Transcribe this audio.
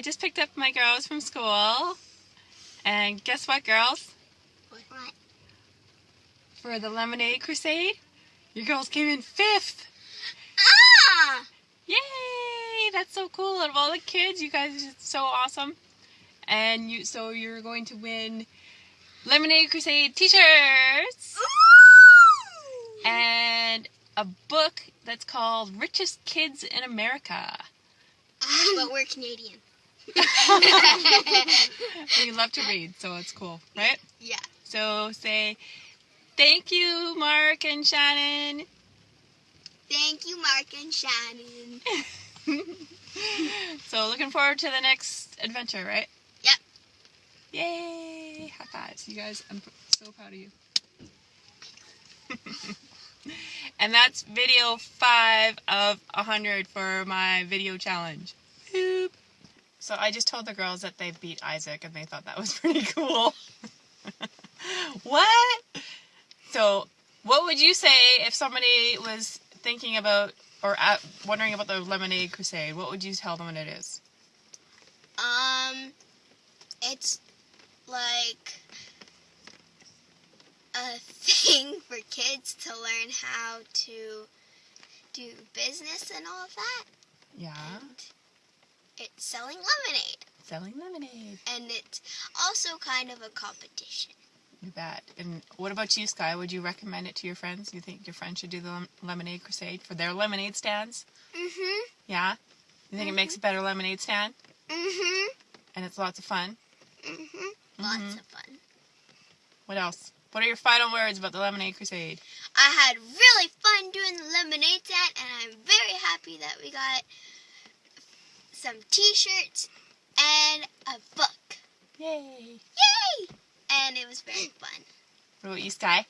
picked up my girls from school. And guess what, girls? What? For the Lemonade Crusade, your girls came in fifth. Ah! Yay! That's so cool. Out of all the kids, you guys are so awesome. And you, so you're going to win Lemonade Crusade t-shirts and a book that's called Richest Kids in America. but we're Canadian. You love to read, so it's cool, right? Yeah. So say thank you, Mark and Shannon. Thank you, Mark and Shannon. so looking forward to the next adventure, right? Yep. Yay! High fives, you guys. I'm so proud of you. and that's video five of a hundred for my video challenge. So I just told the girls that they beat Isaac, and they thought that was pretty cool. what? So, what would you say if somebody was thinking about or at, wondering about the Lemonade Crusade? What would you tell them what it is? Um, it's like a thing for kids to learn how to do business and all of that. Yeah, And selling lemonade. selling lemonade. And it's also kind of a competition. You bet. And what about you, Sky? Would you recommend it to your friends? You think your friends should do the Lemonade Crusade for their lemonade stands? Mm-hmm. Yeah? You think it makes a better lemonade stand? Mm-hmm. And it's lots of fun? Mm-hmm. Lots Mhm. of fun. What else? What are your final words about the Lemonade Crusade? I had really fun doing the lemonade stand, and I'm very happy that we got some T-shirts and a book. Yay! Yay! And it was very fun. What about you, Sky?